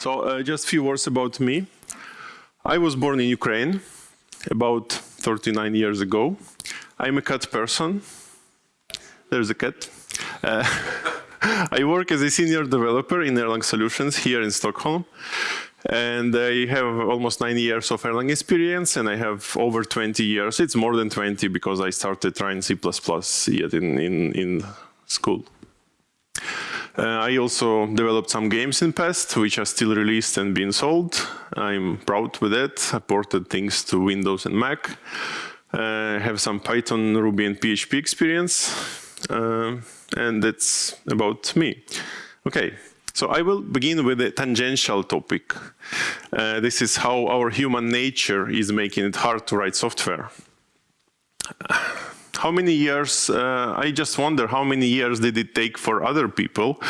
So uh, just a few words about me. I was born in Ukraine about 39 years ago. I'm a cat person. There's a cat. Uh, I work as a senior developer in Erlang Solutions here in Stockholm. And I have almost nine years of Erlang experience, and I have over 20 years. It's more than 20 because I started trying C++ yet in, in, in school. Uh, I also developed some games in past, which are still released and being sold. I'm proud with that. I ported things to Windows and Mac. Uh, have some Python, Ruby, and PHP experience. Uh, and that's about me. Okay, so I will begin with a tangential topic. Uh, this is how our human nature is making it hard to write software how many years, uh, I just wonder how many years did it take for other people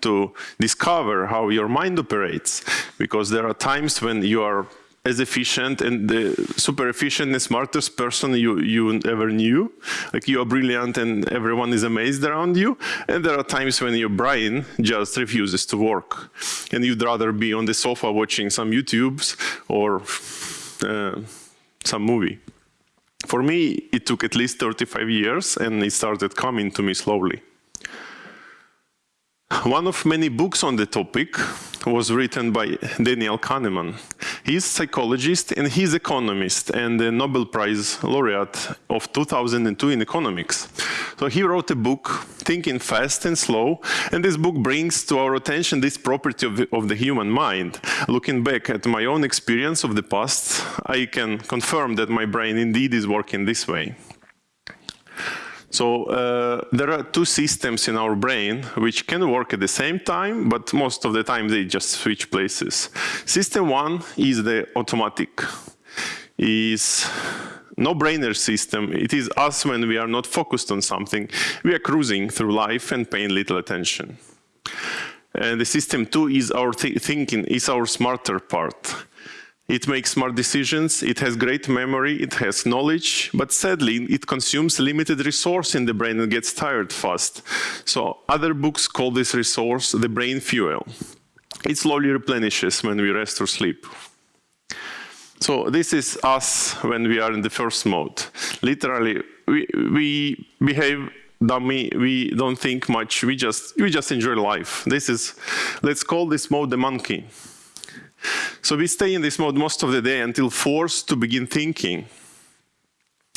to discover how your mind operates? Because there are times when you are as efficient and the super efficient and smartest person you, you ever knew. Like you are brilliant and everyone is amazed around you. And there are times when your brain just refuses to work. And you'd rather be on the sofa watching some YouTubes or uh, some movie. For me, it took at least 35 years and it started coming to me slowly. One of many books on the topic was written by Daniel Kahneman. He's a psychologist and he's an economist and a Nobel Prize laureate of 2002 in economics. So he wrote a book, Thinking Fast and Slow, and this book brings to our attention this property of the, of the human mind. Looking back at my own experience of the past, I can confirm that my brain indeed is working this way. So uh, there are two systems in our brain which can work at the same time, but most of the time they just switch places. System one is the automatic, is no-brainer system. It is us when we are not focused on something. We are cruising through life and paying little attention. And the system two is our th thinking, is our smarter part. It makes smart decisions, it has great memory, it has knowledge, but sadly it consumes limited resource in the brain and gets tired fast. So other books call this resource the brain fuel. It slowly replenishes when we rest or sleep. So this is us when we are in the first mode. Literally, we, we behave dummy, we don't think much, we just, we just enjoy life. This is, let's call this mode the monkey. So we stay in this mode most of the day until forced to begin thinking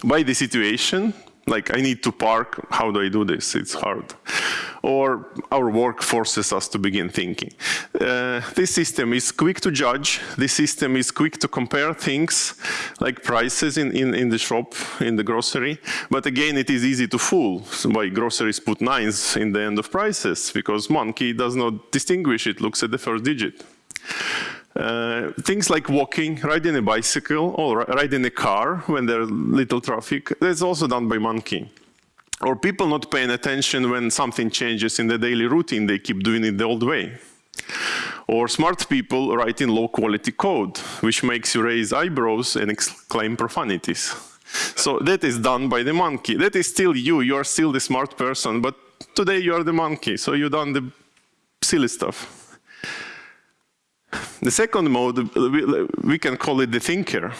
by the situation, like I need to park, how do I do this? It's hard. Or our work forces us to begin thinking. Uh, this system is quick to judge, this system is quick to compare things, like prices in, in, in the shop, in the grocery, but again it is easy to fool. So why groceries put nines in the end of prices, because monkey does not distinguish, it looks at the first digit. Uh, things like walking, riding a bicycle, or riding a car when there's little traffic, that's also done by monkey. Or people not paying attention when something changes in the daily routine, they keep doing it the old way. Or smart people writing low quality code, which makes you raise eyebrows and exclaim profanities. So that is done by the monkey. That is still you, you are still the smart person, but today you are the monkey, so you done the silly stuff. The second mode, we can call it the thinker.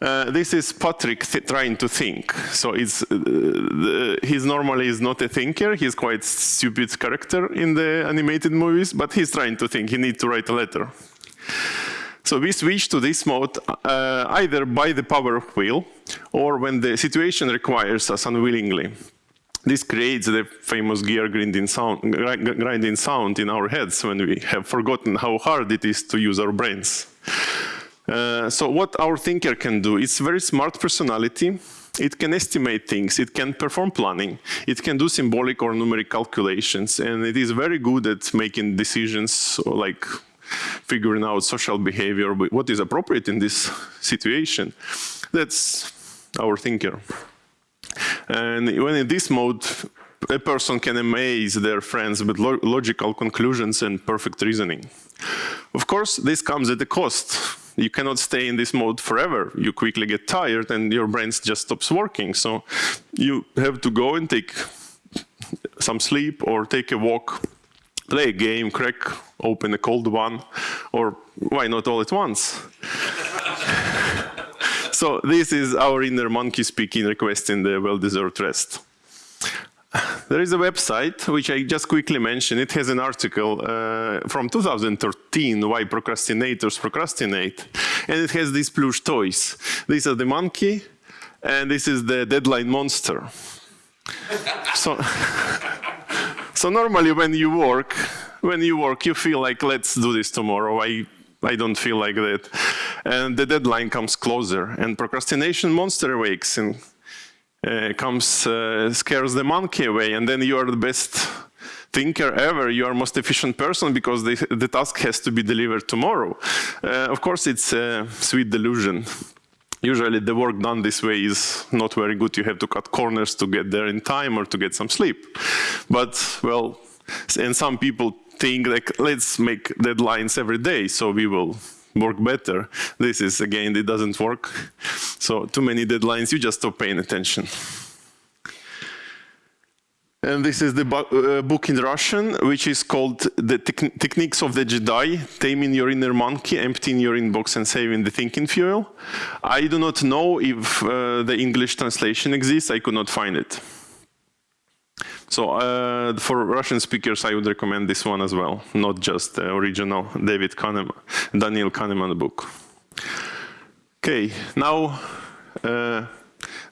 Uh, this is Patrick th trying to think. So it's, uh, the, he's normally is not a thinker. He's quite stupid character in the animated movies, but he's trying to think. He needs to write a letter. So we switch to this mode uh, either by the power of will or when the situation requires us unwillingly. This creates the famous gear grinding sound, grinding sound in our heads when we have forgotten how hard it is to use our brains. Uh, so what our thinker can do, it's very smart personality. It can estimate things, it can perform planning, it can do symbolic or numeric calculations, and it is very good at making decisions like figuring out social behavior, what is appropriate in this situation. That's our thinker. And when in this mode, a person can amaze their friends with lo logical conclusions and perfect reasoning. Of course, this comes at a cost. You cannot stay in this mode forever. You quickly get tired and your brain just stops working. So you have to go and take some sleep or take a walk play a game, crack open a cold one, or why not all at once? so this is our inner monkey speaking, requesting the well-deserved rest. There is a website which I just quickly mentioned. It has an article uh, from 2013 why procrastinators procrastinate, and it has these plush toys. These are the monkey, and this is the deadline monster. so, so normally when you work, when you work, you feel like let's do this tomorrow. I I don't feel like that, and the deadline comes closer, and procrastination monster awakes and uh, comes, uh, scares the monkey away, and then you are the best thinker ever, you are most efficient person because the, the task has to be delivered tomorrow. Uh, of course, it's a sweet delusion. Usually the work done this way is not very good. You have to cut corners to get there in time or to get some sleep. But, well, and some people think like, let's make deadlines every day, so we will work better. This is, again, it doesn't work. So too many deadlines, you just stop paying attention. And this is the uh, book in Russian, which is called The Techniques of the Jedi, Taming Your Inner Monkey, Emptying Your Inbox and Saving the Thinking Fuel. I do not know if uh, the English translation exists, I could not find it. So uh, for Russian speakers, I would recommend this one as well, not just the original David Kahneman, Daniel Kahneman book. Okay, now uh,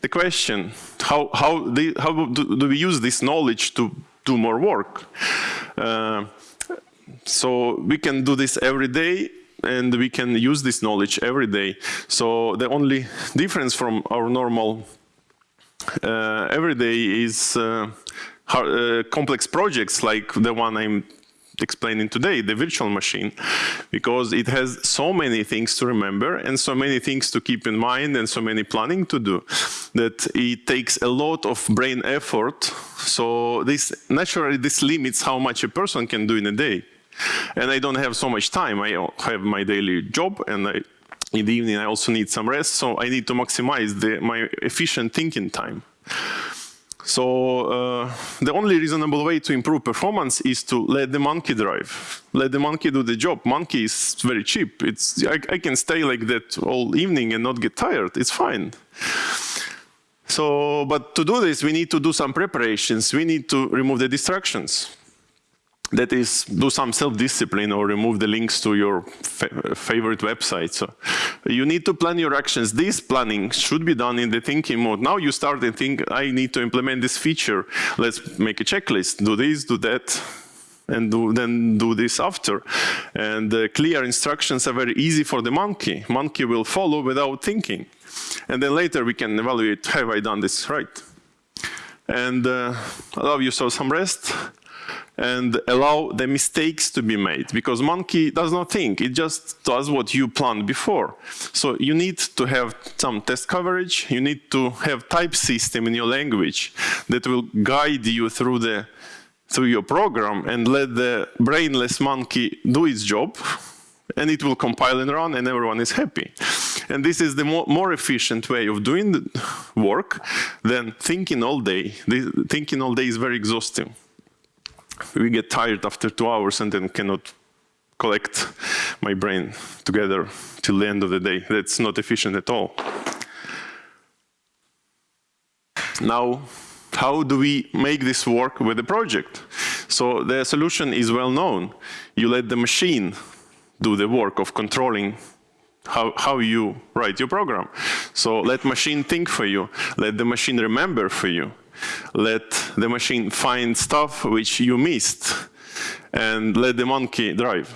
the question, how, how, the, how do, do, we use this knowledge to do more work? Uh, so we can do this every day and we can use this knowledge every day. So the only difference from our normal uh, every day is uh, uh, complex projects like the one I'm explaining today, the virtual machine, because it has so many things to remember and so many things to keep in mind and so many planning to do that it takes a lot of brain effort. So this naturally this limits how much a person can do in a day. And I don't have so much time. I have my daily job and I, in the evening I also need some rest. So I need to maximize the, my efficient thinking time. So uh, the only reasonable way to improve performance is to let the monkey drive. Let the monkey do the job. Monkey is very cheap. It's I, I can stay like that all evening and not get tired. It's fine. So, but to do this, we need to do some preparations. We need to remove the distractions that is do some self-discipline or remove the links to your fa favorite website. So you need to plan your actions. This planning should be done in the thinking mode. Now you start and think, I need to implement this feature. Let's make a checklist, do this, do that, and do, then do this after. And uh, clear instructions are very easy for the monkey. Monkey will follow without thinking. And then later we can evaluate, have I done this right? And uh, allow yourself some rest and allow the mistakes to be made because monkey does not think it just does what you planned before. So you need to have some test coverage you need to have type system in your language that will guide you through the through your program and let the brainless monkey do its job and it will compile and run and everyone is happy. And this is the more, more efficient way of doing the work than thinking all day. Thinking all day is very exhausting we get tired after two hours and then cannot collect my brain together till the end of the day. That's not efficient at all. Now, how do we make this work with the project? So the solution is well known. You let the machine do the work of controlling how, how you write your program. So let machine think for you. Let the machine remember for you let the machine find stuff which you missed and let the monkey drive.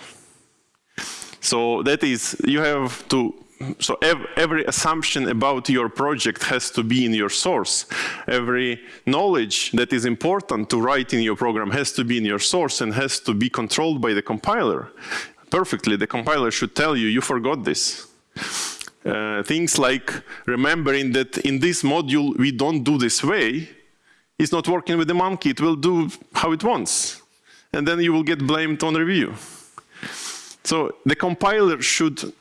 So that is, you have to, so ev every assumption about your project has to be in your source. Every knowledge that is important to write in your program has to be in your source and has to be controlled by the compiler. Perfectly, the compiler should tell you, you forgot this. Uh, things like remembering that in this module we don't do this way, is not working with the monkey, it will do how it wants. And then you will get blamed on review. So the compiler should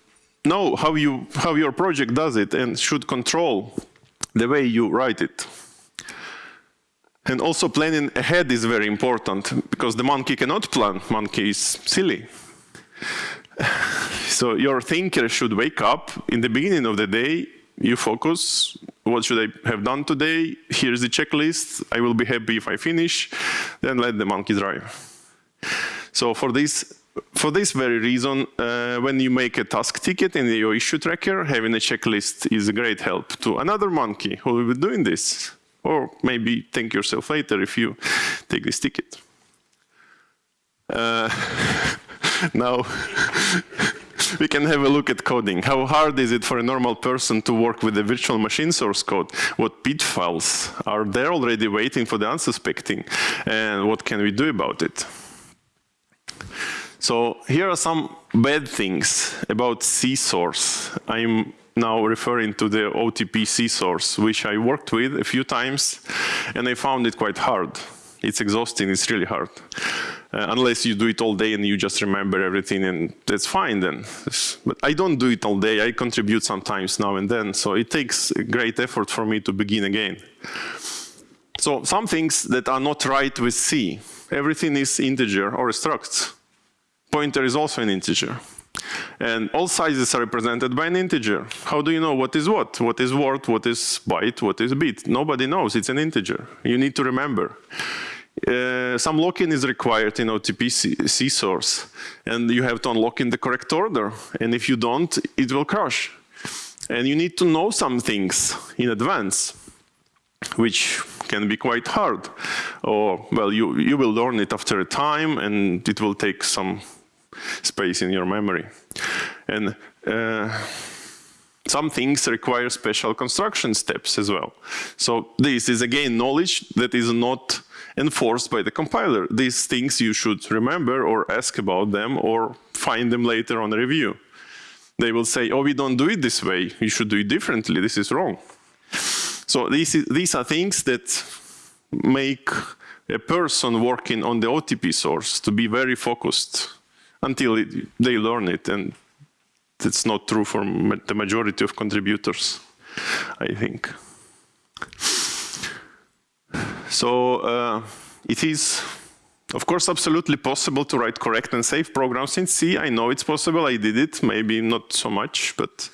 know how, you, how your project does it and should control the way you write it. And also planning ahead is very important because the monkey cannot plan. Monkey is silly. So your thinker should wake up in the beginning of the day, you focus, what should I have done today? Here's the checklist. I will be happy if I finish. Then let the monkey drive. So for this, for this very reason, uh, when you make a task ticket in your issue tracker, having a checklist is a great help to another monkey who will be doing this. Or maybe thank yourself later if you take this ticket. Uh, now, we can have a look at coding. How hard is it for a normal person to work with the virtual machine source code? What pitfalls are there already waiting for the unsuspecting? And what can we do about it? So here are some bad things about C source. I'm now referring to the OTP C source, which I worked with a few times, and I found it quite hard. It's exhausting, it's really hard. Uh, unless you do it all day and you just remember everything and that's fine then. But I don't do it all day, I contribute sometimes now and then, so it takes great effort for me to begin again. So some things that are not right with C, everything is integer or structs pointer is also an integer. And all sizes are represented by an integer. How do you know what is what? What is word, what is byte, what is bit? Nobody knows, it's an integer. You need to remember. Uh, some locking is required in OTP C, source, and you have to unlock in the correct order. And if you don't, it will crash. And you need to know some things in advance, which can be quite hard. Or, well, you, you will learn it after a time, and it will take some space in your memory. And uh, some things require special construction steps as well. So this is again knowledge that is not enforced by the compiler. These things you should remember or ask about them or find them later on review. They will say, oh, we don't do it this way. You should do it differently. This is wrong. So these, is, these are things that make a person working on the OTP source to be very focused until it, they learn it. And that's not true for ma the majority of contributors, I think. So uh, it is, of course, absolutely possible to write correct and safe programs in C. I know it's possible. I did it, maybe not so much, but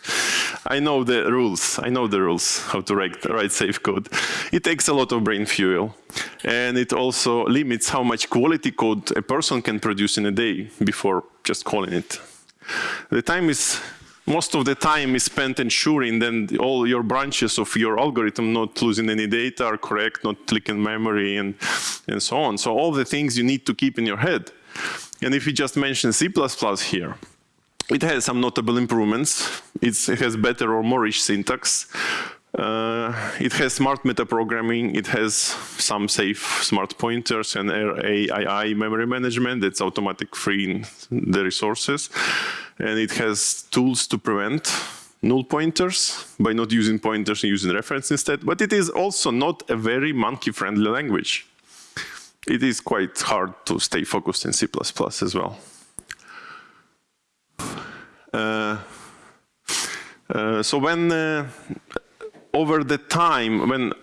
I know the rules. I know the rules, how to write, write safe code. It takes a lot of brain fuel. And it also limits how much quality code a person can produce in a day before just calling it. The time is, most of the time is spent ensuring that all your branches of your algorithm not losing any data are correct, not leaking memory and, and so on. So all the things you need to keep in your head. And if we just mention C++ here, it has some notable improvements. It's, it has better or more rich syntax. Uh, it has smart metaprogramming. It has some safe smart pointers and RAII memory management that's automatic freeing the resources. And it has tools to prevent null pointers by not using pointers and using reference instead. But it is also not a very monkey-friendly language. It is quite hard to stay focused in C++ as well. Uh, uh, so when uh, over the time when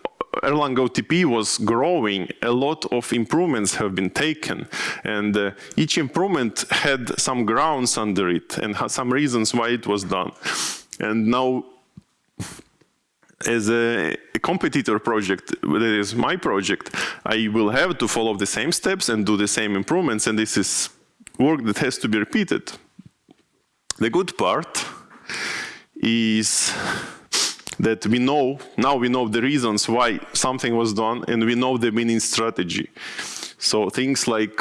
Erlang OTP was growing, a lot of improvements have been taken. And uh, each improvement had some grounds under it and some reasons why it was done. And now, as a, a, competitor project, that is my project, I will have to follow the same steps and do the same improvements. And this is work that has to be repeated. The good part is that we know, now we know the reasons why something was done and we know the winning strategy. So things like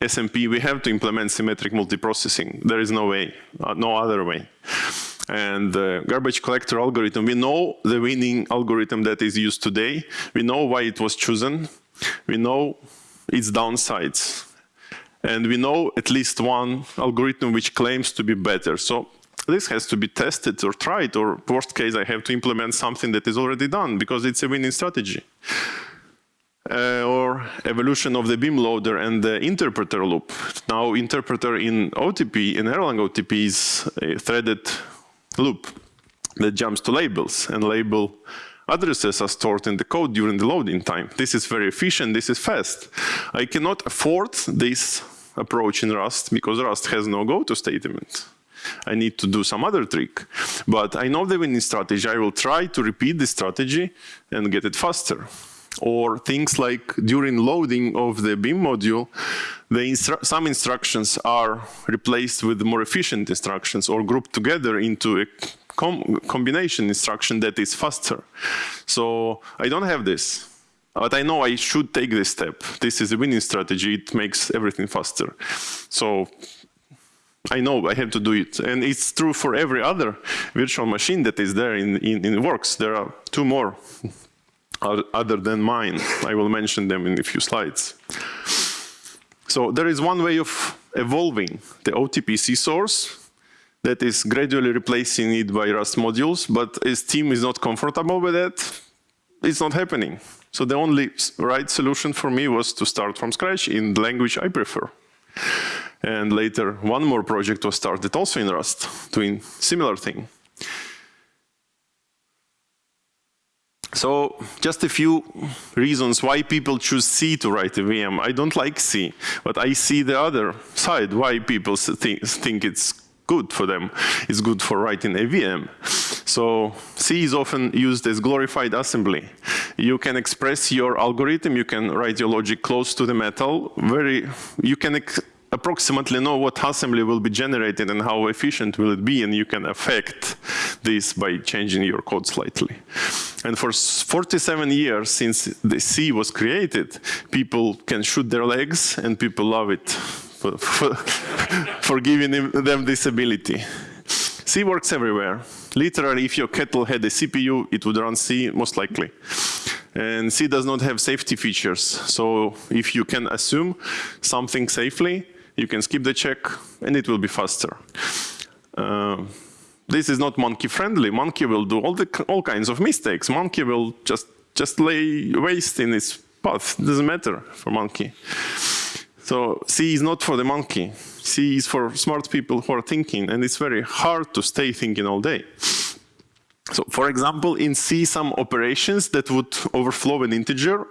SMP, we have to implement symmetric multiprocessing. There is no way, uh, no other way. And the garbage collector algorithm, we know the winning algorithm that is used today. We know why it was chosen. We know its downsides. And we know at least one algorithm which claims to be better. So this has to be tested or tried, or worst case, I have to implement something that is already done because it's a winning strategy. Uh, or evolution of the beam loader and the interpreter loop. Now interpreter in OTP, in Erlang OTP is a threaded loop that jumps to labels and label addresses are stored in the code during the loading time. This is very efficient, this is fast. I cannot afford this approach in Rust because Rust has no go-to statement. I need to do some other trick. But I know the winning strategy. I will try to repeat the strategy and get it faster. Or things like during loading of the Beam module, the instru some instructions are replaced with more efficient instructions or grouped together into a com combination instruction that is faster. So I don't have this. But I know I should take this step. This is a winning strategy. It makes everything faster. So I know I have to do it. And it's true for every other virtual machine that is there in, in, in Works. There are two more other than mine. I will mention them in a few slides. So there is one way of evolving the OTP C source that is gradually replacing it by Rust modules, but as team is not comfortable with that, it's not happening. So the only right solution for me was to start from scratch in the language I prefer. And later, one more project was started also in Rust, doing similar thing. So just a few reasons why people choose C to write a VM. I don't like C, but I see the other side, why people think, it's good for them. It's good for writing a VM. So C is often used as glorified assembly. You can express your algorithm, you can write your logic close to the metal, very, you can approximately know what assembly will be generated and how efficient will it be, and you can affect this by changing your code slightly. And for 47 years since the C was created, people can shoot their legs and people love it for, for, for giving them this ability. C works everywhere. Literally, if your kettle had a CPU, it would run C most likely. And C does not have safety features. So if you can assume something safely, you can skip the check and it will be faster. Uh, this is not monkey friendly. Monkey will do all the all kinds of mistakes. Monkey will just just lay waste in its path. It doesn't matter for monkey. So C is not for the monkey. C is for smart people who are thinking, and it's very hard to stay thinking all day. So for example, in C, some operations that would overflow an integer,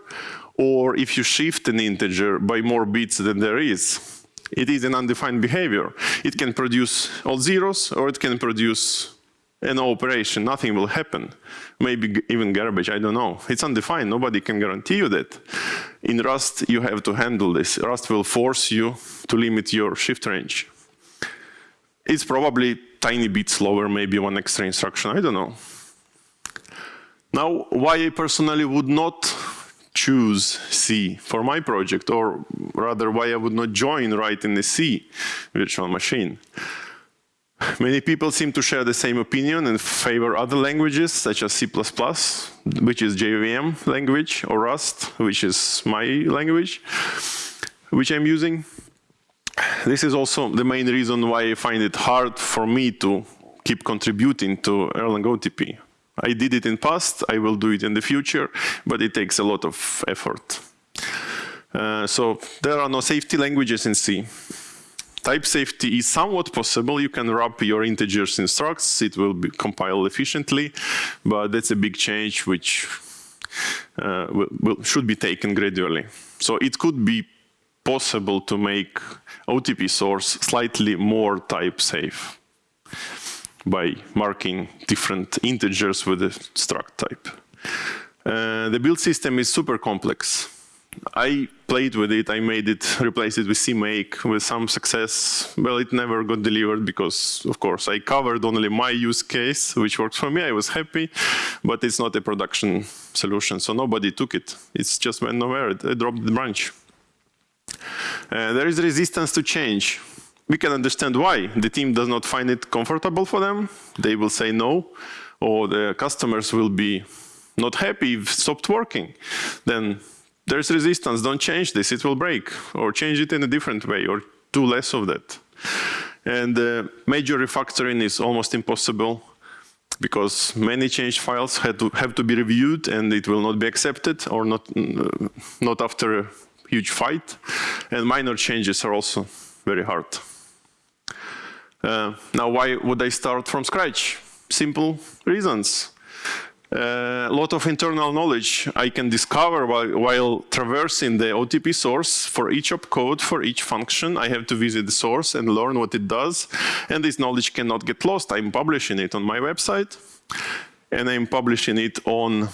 or if you shift an integer by more bits than there is, it is an undefined behavior. It can produce all zeros or it can produce an operation, nothing will happen. Maybe even garbage, I don't know. It's undefined, nobody can guarantee you that. In Rust, you have to handle this. Rust will force you to limit your shift range. It's probably tiny bit slower, maybe one extra instruction, I don't know. Now, why I personally would not choose C for my project, or rather why I would not join writing the C virtual machine. Many people seem to share the same opinion and favor other languages such as C++, which is JVM language, or Rust, which is my language, which I'm using. This is also the main reason why I find it hard for me to keep contributing to Erlang OTP. I did it in past, I will do it in the future, but it takes a lot of effort. Uh, so there are no safety languages in C. Type safety is somewhat possible. You can wrap your integers in structs. It will be compiled efficiently, but that's a big change which uh, will, will, should be taken gradually. So it could be possible to make OTP source slightly more type safe by marking different integers with a struct type. Uh, the build system is super complex. I played with it, I made it, replaced it with CMake with some success. Well, it never got delivered because, of course, I covered only my use case, which works for me. I was happy, but it's not a production solution, so nobody took it. It's just went nowhere. I dropped the branch. Uh, there is resistance to change we can understand why. The team does not find it comfortable for them. They will say no, or the customers will be not happy if stopped working. Then there's resistance, don't change this, it will break, or change it in a different way, or do less of that. And uh, major refactoring is almost impossible because many change files have to, have to be reviewed and it will not be accepted or not, uh, not after a huge fight. And minor changes are also very hard. Uh, now, why would I start from scratch? Simple reasons. a lot of internal knowledge I can discover while, while, traversing the OTP source for each opcode, for each function. I have to visit the source and learn what it does. And this knowledge cannot get lost. I'm publishing it on my website. And I'm publishing it on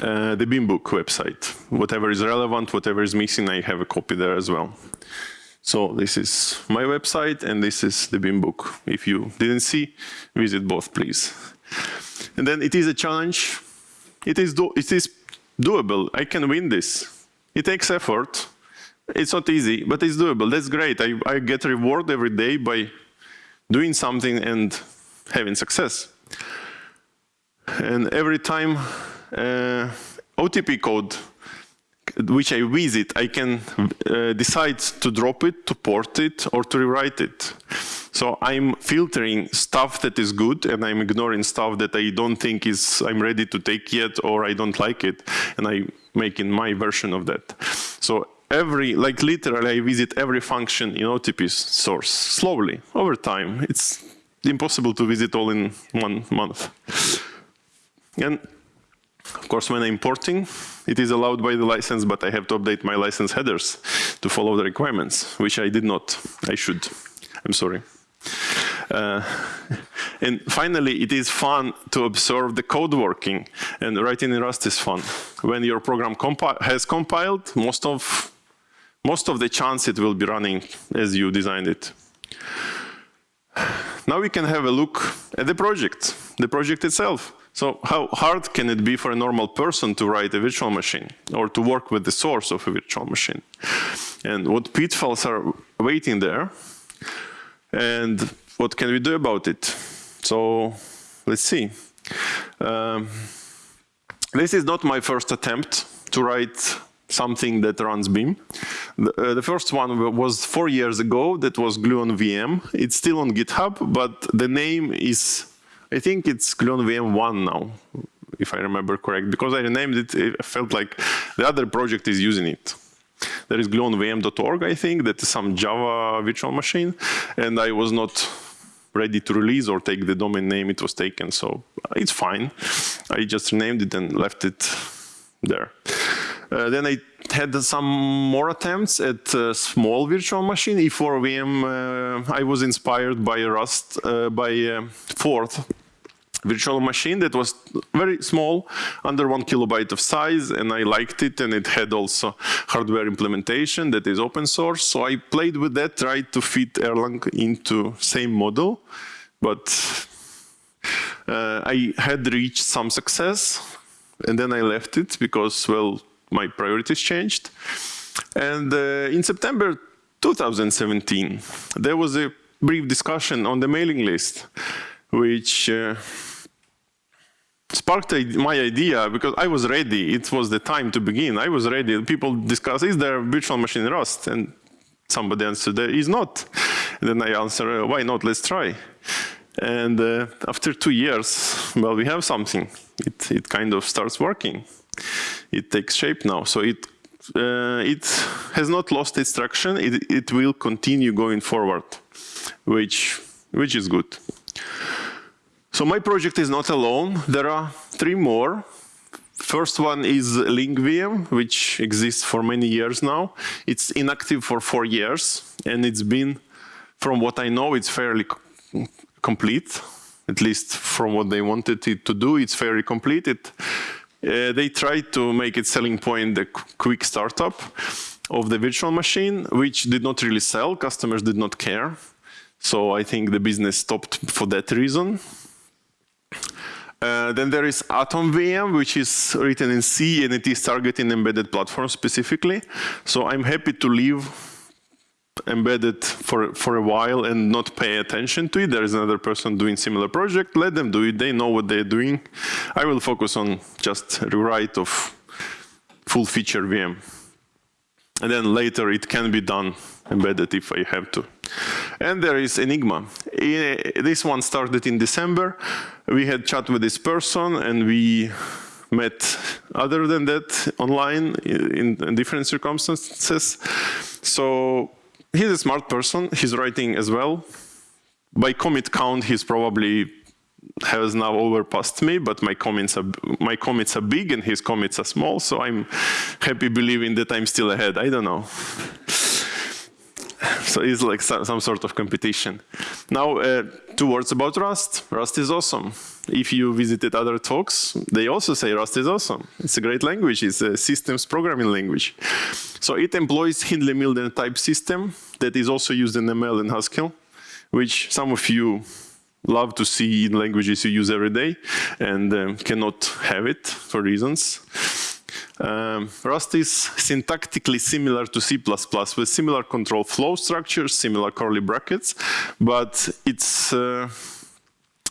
uh, the Beambook website. Whatever is relevant, whatever is missing, I have a copy there as well. So this is my website, and this is the Beam book. If you didn't see, visit both, please. And then it is a challenge. It is, do it is doable. I can win this. It takes effort. It's not easy, but it's doable. That's great. I, I get reward every day by doing something and having success. And every time uh, OTP code which I visit, I can uh, decide to drop it, to port it, or to rewrite it. So I'm filtering stuff that is good, and I'm ignoring stuff that I don't think is I'm ready to take yet, or I don't like it, and I'm making my version of that. So every, like literally, I visit every function in OTP source slowly over time. It's impossible to visit all in one month. And of course, when I'm importing, it is allowed by the license, but I have to update my license headers to follow the requirements, which I did not. I should. I'm sorry. Uh, and finally, it is fun to observe the code working, and writing in Rust is fun. When your program compi has compiled, most of, most of the chance it will be running as you designed it. Now we can have a look at the project, the project itself. So how hard can it be for a normal person to write a virtual machine or to work with the source of a virtual machine? And what pitfalls are waiting there? And what can we do about it? So let's see. Um, this is not my first attempt to write something that runs Beam. The, uh, the, first one was four years ago, that was Gluon VM. It's still on GitHub, but the name is I think it's Gluon VM1 now, if I remember correct, because I renamed it, it felt like the other project is using it. There is gluonvm.org, I think, that is some Java virtual machine, and I was not ready to release or take the domain name it was taken, so it's fine. I just renamed it and left it there. Uh, then I had some more attempts at small virtual machine, E4VM. Uh, I was inspired by Rust, uh, by uh, Forth virtual machine that was very small, under one kilobyte of size, and I liked it, and it had also hardware implementation that is open source. So I played with that, tried to fit Erlang into same model, but uh, I had reached some success, and then I left it because, well, my priorities changed. And uh, in September 2017, there was a brief discussion on the mailing list, which uh, sparked my idea because I was ready. It was the time to begin. I was ready. People discuss, is there a virtual machine Rust? And somebody answered, there is not. And then I answer, uh, why not? Let's try. And uh, after two years, well, we have something. It, it kind of starts working it takes shape now. So it uh, it has not lost its traction. It, it will continue going forward, which which is good. So my project is not alone. There are three more. First one is LingVM, which exists for many years now. It's inactive for four years, and it's been, from what I know, it's fairly complete. At least from what they wanted it to do, it's fairly complete. It uh, they tried to make its selling point the quick startup of the virtual machine, which did not really sell. Customers did not care. So I think the business stopped for that reason. Uh, then there is Atom VM, which is written in C, and it is targeting embedded platforms specifically. So I'm happy to leave embedded for, for a while and not pay attention to it. There is another person doing similar project. Let them do it. They know what they're doing. I will focus on just rewrite of full feature VM. And then later it can be done embedded if I have to. And there is Enigma. This one started in December. We had chat with this person and we met other than that online in, in different circumstances. So he's a smart person. He's writing as well. By commit count, he's probably has now overpassed me, but my comments are my commits are big and his commits are small, so I'm happy believing that I'm still ahead. I don't know. So it's like some sort of competition. Now, uh, two words about Rust. Rust is awesome. If you visited other talks, they also say Rust is awesome. It's a great language. It's a systems programming language. So it employs Hindley-Milner type system that is also used in ML and Haskell, which some of you love to see in languages you use every day and um, cannot have it for reasons. Um, Rust is syntactically similar to C++ with similar control flow structures, similar curly brackets, but it's uh,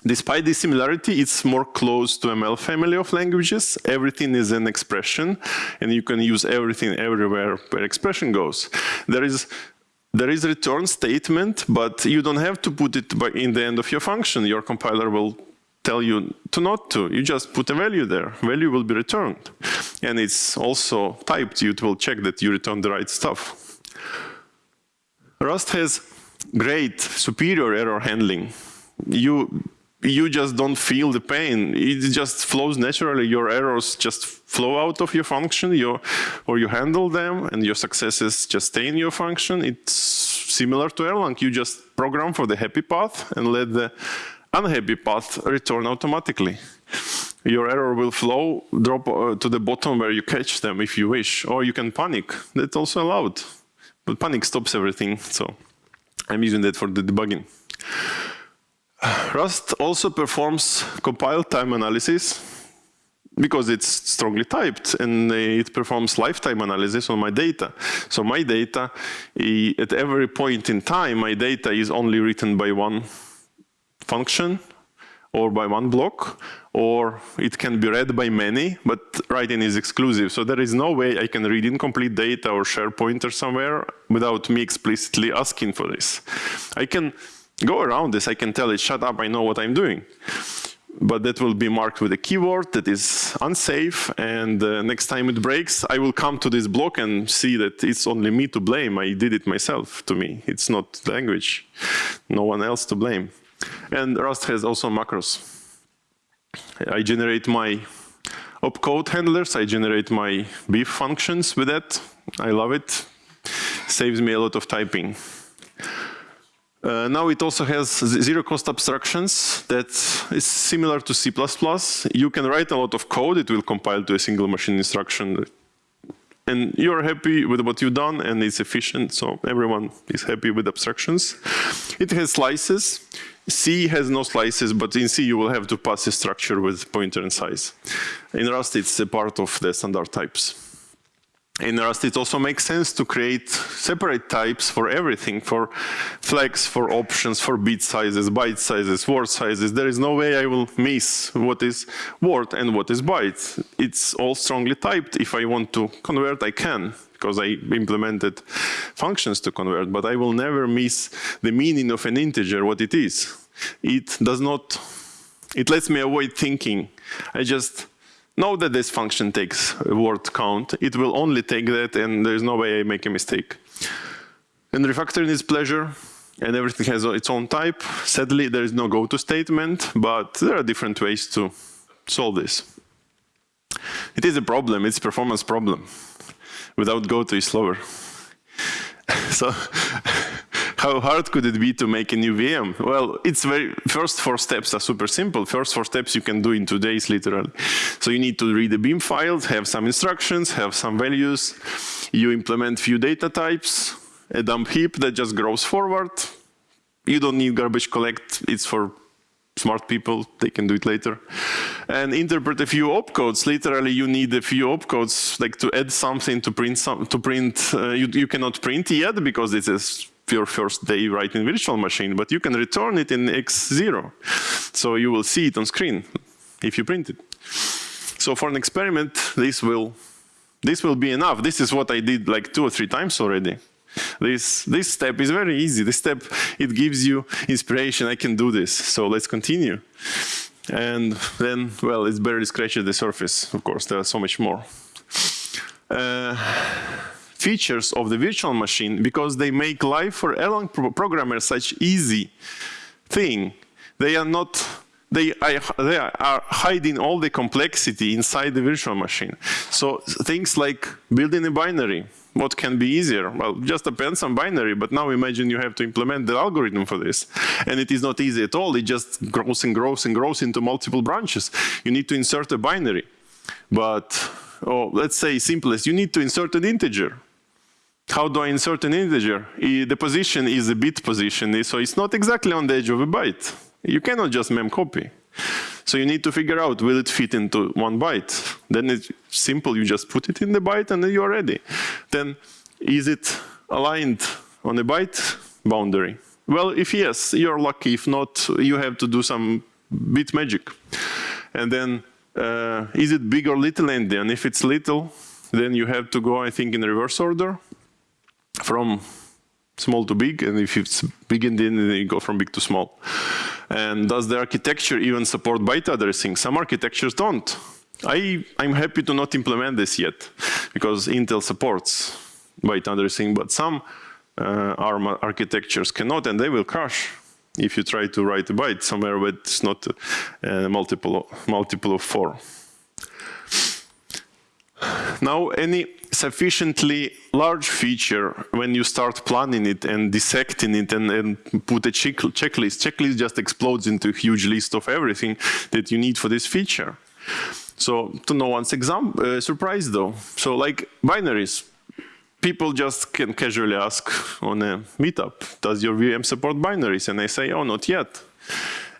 Despite this similarity, it's more close to ML family of languages. Everything is an expression, and you can use everything everywhere where expression goes. There is there is return statement, but you don't have to put it in the end of your function. Your compiler will tell you to not to. You just put a value there. Value will be returned. And it's also typed. It will check that you return the right stuff. Rust has great superior error handling. You you just don't feel the pain. It just flows naturally. Your errors just flow out of your function, your, or you handle them, and your successes just stay in your function. It's similar to Erlang. You just program for the happy path and let the unhappy path return automatically. Your error will flow, drop uh, to the bottom where you catch them if you wish, or you can panic. That's also allowed. But panic stops everything, so I'm using that for the debugging. Rust also performs compile time analysis because it's strongly typed and it performs lifetime analysis on my data. So my data, at every point in time, my data is only written by one function or by one block, or it can be read by many, but writing is exclusive. So there is no way I can read incomplete data or share pointer somewhere without me explicitly asking for this. I can go around this, I can tell it, shut up, I know what I'm doing. But that will be marked with a keyword that is unsafe, and uh, next time it breaks, I will come to this block and see that it's only me to blame. I did it myself to me. It's not language. No one else to blame. And Rust has also macros. I generate my opcode handlers, I generate my BIF functions with that. I love it. Saves me a lot of typing. Uh, now it also has zero cost abstractions that is similar to C++. You can write a lot of code, it will compile to a single machine instruction. And you're happy with what you've done and it's efficient, so everyone is happy with abstractions. It has slices. C has no slices, but in C you will have to pass a structure with pointer and size. In Rust it's a part of the standard types in Rust, it also makes sense to create separate types for everything, for flags, for options, for bit sizes, byte sizes, word sizes. There is no way I will miss what is word and what is byte. It's all strongly typed. If I want to convert, I can, because I implemented functions to convert, but I will never miss the meaning of an integer, what it is. It does not, it lets me avoid thinking. I just know that this function takes a word count. It will only take that and there's no way I make a mistake. And refactoring is pleasure and everything has its own type. Sadly, there is no go-to statement, but there are different ways to solve this. It is a problem, it's performance problem. Without go-to is slower. so how hard could it be to make a new VM? Well, it's very, first four steps are super simple. First four steps you can do in two days, literally. So you need to read the Beam files, have some instructions, have some values. You implement few data types, a dump heap that just grows forward. You don't need garbage collect, it's for smart people, they can do it later. And interpret a few opcodes. Literally, you need a few opcodes, like to add something to print some, to print, uh, you, you cannot print yet because this is your first day writing virtual machine, but you can return it in X0. So you will see it on screen if you print it. So for an experiment, this will, this will be enough. This is what I did like two or three times already. This, this step is very easy. This step, it gives you inspiration. I can do this. So let's continue. And then, well, it's barely scratched the surface. Of course, there's so much more. Uh, features of the virtual machine because they make life for Erlang pro programmers such easy thing. They are not they, they are hiding all the complexity inside the virtual machine. So things like building a binary, what can be easier? Well, just append some binary, but now imagine you have to implement the algorithm for this. And it is not easy at all. It just grows and grows and grows into multiple branches. You need to insert a binary. But, oh, let's say simplest, you need to insert an integer. How do I insert an integer? The position is a bit position, so it's not exactly on the edge of a byte. You cannot just mem copy. So you need to figure out, will it fit into one byte? Then it's simple, you just put it in the byte and then you're ready. Then is it aligned on a byte boundary? Well, if yes, you're lucky. If not, you have to do some bit magic. And then, uh, is it big or little endian? If it's little, then you have to go, I think, in reverse order from small to big, and if it's big endian, then you go from big to small. And does the architecture even support byte addressing? Some architectures don't. I, I'm happy to not implement this yet, because Intel supports byte addressing, but some uh, ARM architectures cannot, and they will crash if you try to write a byte somewhere where it's not a multiple, multiple of four. Now, any sufficiently large feature, when you start planning it and dissecting it and, and put a check checklist, checklist just explodes into a huge list of everything that you need for this feature. So to no one's exam uh, surprise though. So like binaries, people just can casually ask on a meetup, does your VM support binaries? And I say, oh, not yet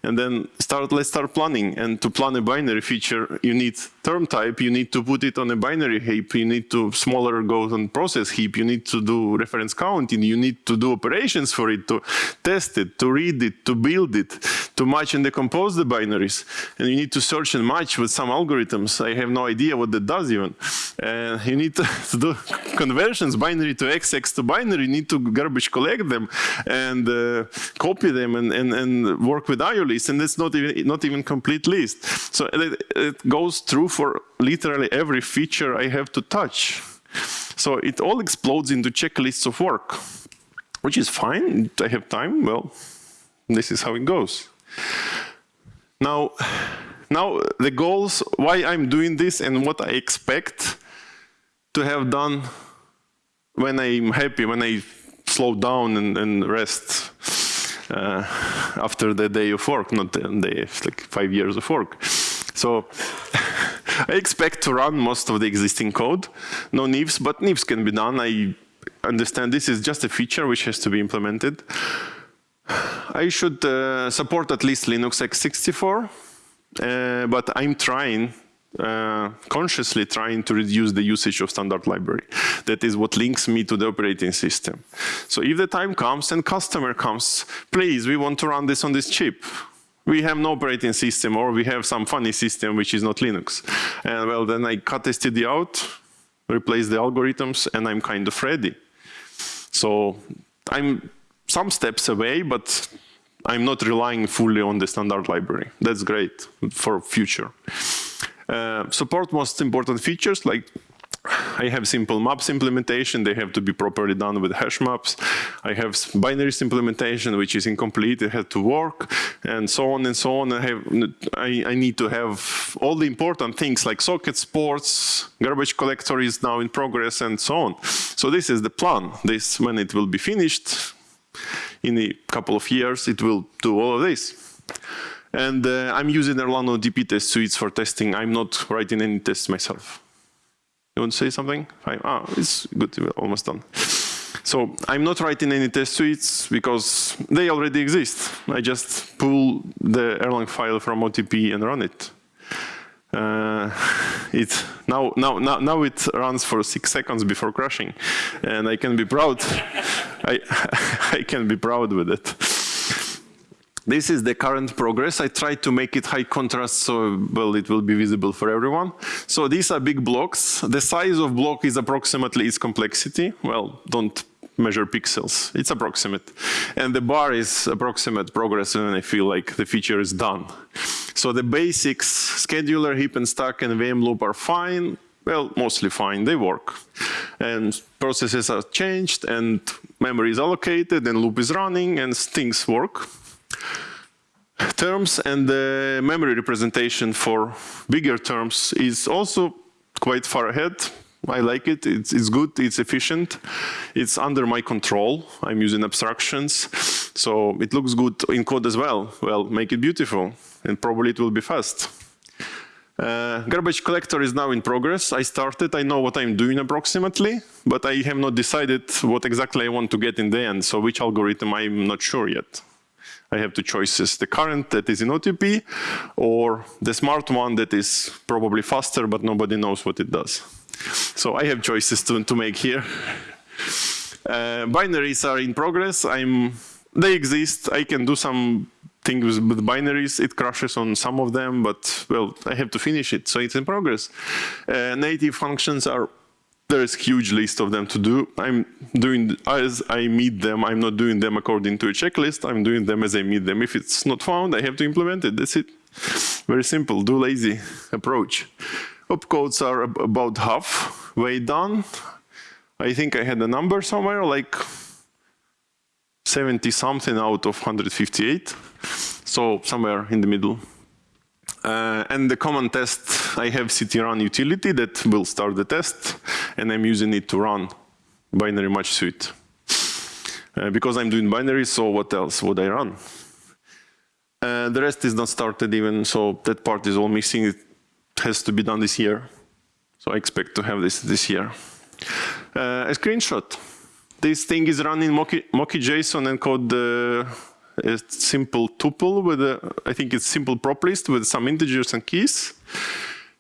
and then start, let's start planning. And to plan a binary feature, you need term type, you need to put it on a binary heap, you need to smaller go on process heap, you need to do reference counting, you need to do operations for it, to test it, to read it, to build it, to match and decompose the binaries. And you need to search and match with some algorithms. I have no idea what that does even. And you need to, to do conversions, binary to X, X to binary, you need to garbage collect them and uh, copy them and, and, and work with IO list, and it's not even not even complete list. So it, it goes through for literally every feature I have to touch. So it all explodes into checklists of work, which is fine. I have time. Well, this is how it goes. Now, now the goals, why I'm doing this and what I expect to have done when I'm happy, when I slow down and, and rest after the day of work, not the day, like five years of work. So I expect to run most of the existing code, no nifs, but nifs can be done. I understand this is just a feature which has to be implemented. I should uh, support at least Linux x64, uh, but I'm trying uh, consciously trying to reduce the usage of standard library. That is what links me to the operating system. So if the time comes and customer comes, please, we want to run this on this chip. We have no operating system or we have some funny system which is not Linux. And well, then I cut STD out, replace the algorithms, and I'm kind of ready. So I'm some steps away, but I'm not relying fully on the standard library. That's great for future. Uh, support most important features like I have simple maps implementation, they have to be properly done with hash maps. I have binaries implementation, which is incomplete, it had to work, and so on and so on. I, have, I, I need to have all the important things like socket ports, garbage collector is now in progress, and so on. So this is the plan. This, when it will be finished, in a couple of years, it will do all of this. And uh, I'm using Erlang OTP test suites for testing. I'm not writing any tests myself. You want to say something? Fine. Ah, it's good, We're almost done. So I'm not writing any test suites because they already exist. I just pull the Erlang file from OTP and run it. Uh, it now, now, now, now it runs for six seconds before crashing, and I can be proud. I, I can be proud with it. This is the current progress. I tried to make it high contrast so well it will be visible for everyone. So these are big blocks. The size of block is approximately its complexity. Well, don't measure pixels. It's approximate. And the bar is approximate progress and I feel like the feature is done. So the basics, scheduler, heap and stack and VM loop are fine. Well, mostly fine, they work. And processes are changed and memory is allocated and loop is running and things work. Terms and the memory representation for bigger terms is also quite far ahead. I like it, it's, it's, good, it's efficient, it's under my control, I'm using abstractions, so it looks good in code as well. Well, make it beautiful, and probably it will be fast. Uh, garbage collector is now in progress. I started, I know what I'm doing approximately, but I have not decided what exactly I want to get in the end, so which algorithm I'm not sure yet. I have two choices, the current that is in OTP or the smart one that is probably faster, but nobody knows what it does. So I have choices to, to make here. Uh, binaries are in progress. I'm, they exist. I can do some things with binaries. It crashes on some of them, but well, I have to finish it, so it's in progress. Uh, native functions are there is huge list of them to do. I'm doing as I meet them. I'm not doing them according to a checklist. I'm doing them as I meet them. If it's not found, I have to implement it. That's it. Very simple, do lazy approach. Opcodes are about half way done. I think I had a number somewhere like 70 something out of 158. So somewhere in the middle. Uh, and the common test, I have ctrun utility that will start the test, and I'm using it to run binary match suite. Uh, because I'm doing binary, so what else would I run? Uh, the rest is not started even, so that part is all missing. It has to be done this year. So I expect to have this this year. Uh, a screenshot. This thing is running Mochi, JSON and called the a simple tuple with a, I think it's simple prop list with some integers and keys.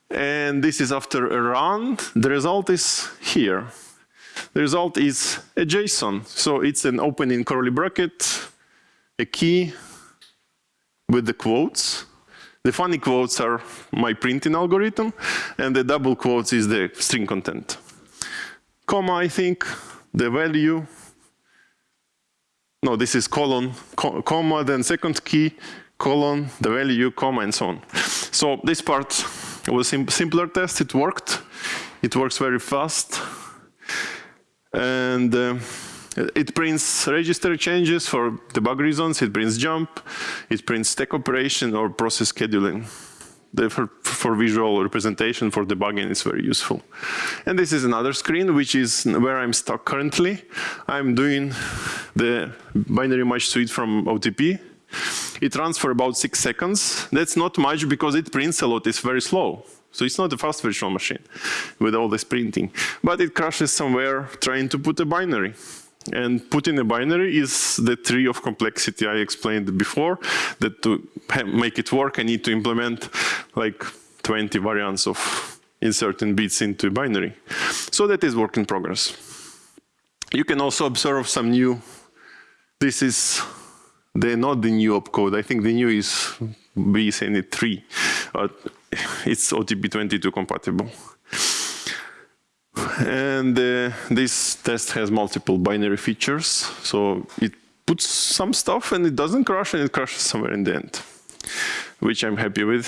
And this is after a run. The result is here. The result is a JSON. So it's an opening curly bracket, a key with the quotes. The funny quotes are my printing algorithm, and the double quotes is the string content. Comma, I think, the value, no, this is colon, co comma, then second key, colon, the value, comma, and so on. So this part was sim simpler test, it worked. It works very fast. And uh, it prints register changes for debug reasons, it prints jump, it prints stack operation or process scheduling for, for, visual representation for debugging is very useful. And this is another screen, which is where I'm stuck currently. I'm doing the binary match suite from OTP. It runs for about six seconds. That's not much because it prints a lot, it's very slow. So it's not a fast virtual machine with all this printing. But it crashes somewhere trying to put a binary. And putting a binary is the tree of complexity I explained before, that to make it work, I need to implement like 20 variants of inserting bits into a binary. So that is work in progress. You can also observe some new, this is the, not the new opcode, I think the new is BSNet 3, but it's OTP22 compatible. And uh, this test has multiple binary features. So it puts some stuff and it doesn't crash and it crashes somewhere in the end, which I'm happy with.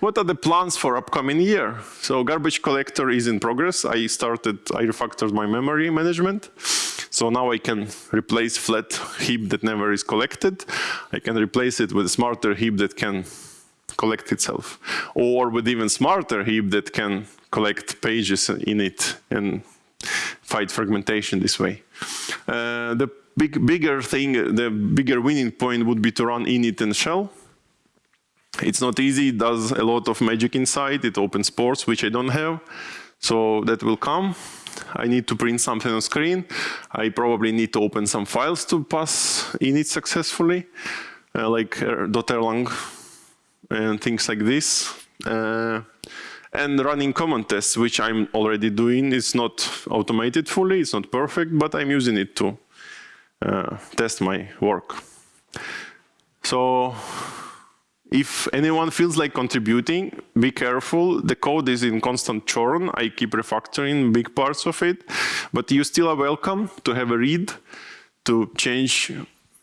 What are the plans for upcoming year? So garbage collector is in progress. I started, I refactored my memory management. So now I can replace flat heap that never is collected. I can replace it with a smarter heap that can collect itself. Or with even smarter heap that can collect pages in it and fight fragmentation this way. Uh, the big, bigger thing, the bigger winning point would be to run init and shell. It's not easy, it does a lot of magic inside, it opens ports, which I don't have. So that will come. I need to print something on screen. I probably need to open some files to pass init successfully, uh, like uh, .erlang and things like this. Uh, and running common tests, which I'm already doing. It's not automated fully, it's not perfect, but I'm using it to uh, test my work. So if anyone feels like contributing, be careful. The code is in constant churn. I keep refactoring big parts of it, but you still are welcome to have a read, to change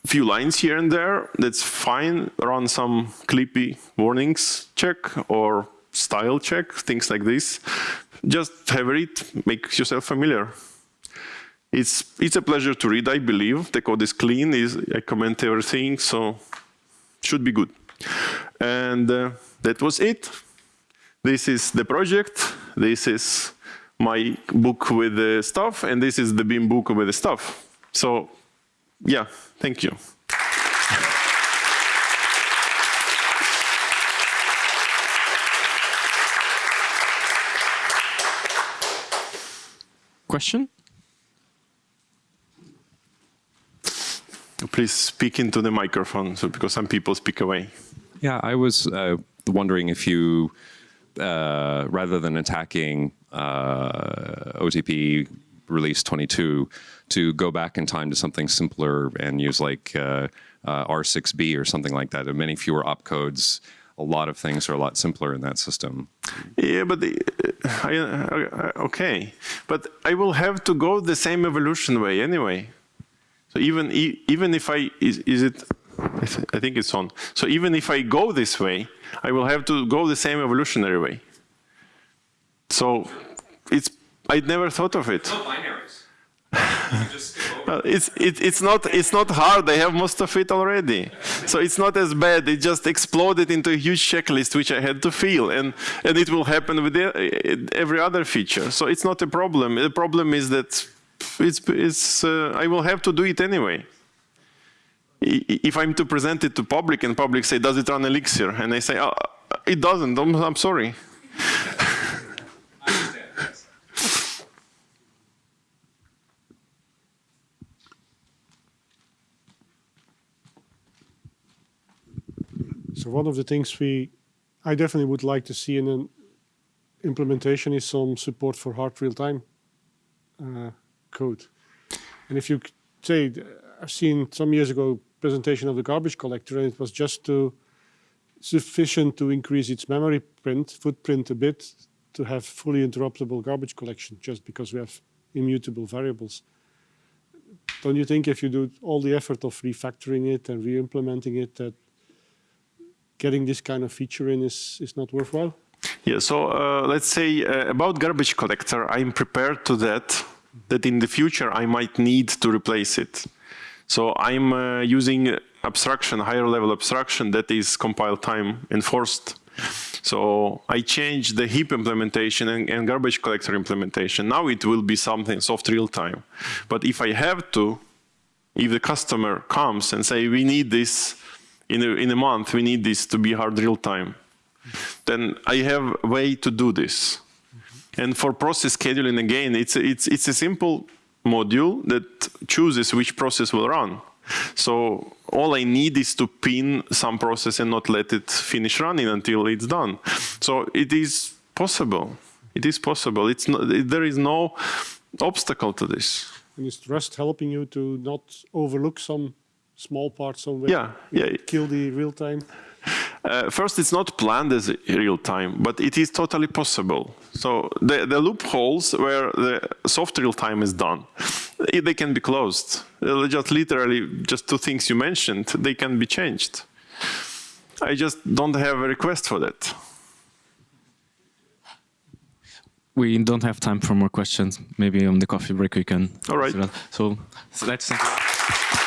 a few lines here and there, that's fine. Run some clippy warnings check or style check, things like this. Just have a read, make yourself familiar. It's, it's a pleasure to read, I believe. The code is clean, is, I comment everything, so should be good. And uh, that was it. This is the project. This is my book with the stuff, and this is the Beam book with the stuff. So, yeah, thank you. Question? Please speak into the microphone, so because some people speak away. Yeah, I was uh, wondering if you, uh, rather than attacking uh, OTP release 22, to go back in time to something simpler and use like uh, uh, R6B or something like that, and many fewer opcodes. A lot of things are a lot simpler in that system. Yeah, but the, uh, I, uh, okay, but I will have to go the same evolution way anyway. So even e- even if I is, is it, I I think it's on. So even if I go this way, I will have to go the same evolutionary way. So it's I never thought of it. It's it, it's not it's not hard. I have most of it already, so it's not as bad. It just exploded into a huge checklist which I had to fill, and and it will happen with e- every other feature. So it's not a problem. The problem is that it's it's uh, I will have to do it anyway. If I'm to present it to public and public say, "Does it run Elixir?" and I say, oh, "It doesn't," I'm, I'm sorry. So one of the things we, I definitely would like to see in an implementation is some support for hard real-time uh, code. And if you say, I've seen some years ago presentation of the garbage collector, and it was just to sufficient to increase its memory print footprint a bit to have fully interruptible garbage collection, just because we have immutable variables. Don't you think if you do all the effort of refactoring it and re-implementing it, that getting this kind of feature in is, is not worthwhile? Yeah, so uh, let's say uh, about garbage collector, I'm prepared to that, that in the future I might need to replace it. So I'm uh, using abstraction, higher level abstraction that is compile time enforced. So I changed the heap implementation and, and garbage collector implementation. Now it will be something soft real time. But if I have to, if the customer comes and say, we need this in a, in a month, we need this to be hard real time, then I have a way to do this. And for process scheduling, again, it's a, it's, it's a simple module that chooses which process will run. So all I need is to pin some process and not let it finish running until it's done. So it is possible. It is possible. It's not, there is no obstacle to this. And is Rust helping you to not overlook some small part somewhere? Yeah, yeah. Kill the real time? Uh, first, it's not planned as real time, but it is totally possible. So the, the loopholes where the soft real time is done, they can be closed. Uh, Just literally, just two things you mentioned, they can be changed. I just don't have a request for that. We don't have time for more questions. Maybe on the coffee break we can. All right. So, so let's thank you.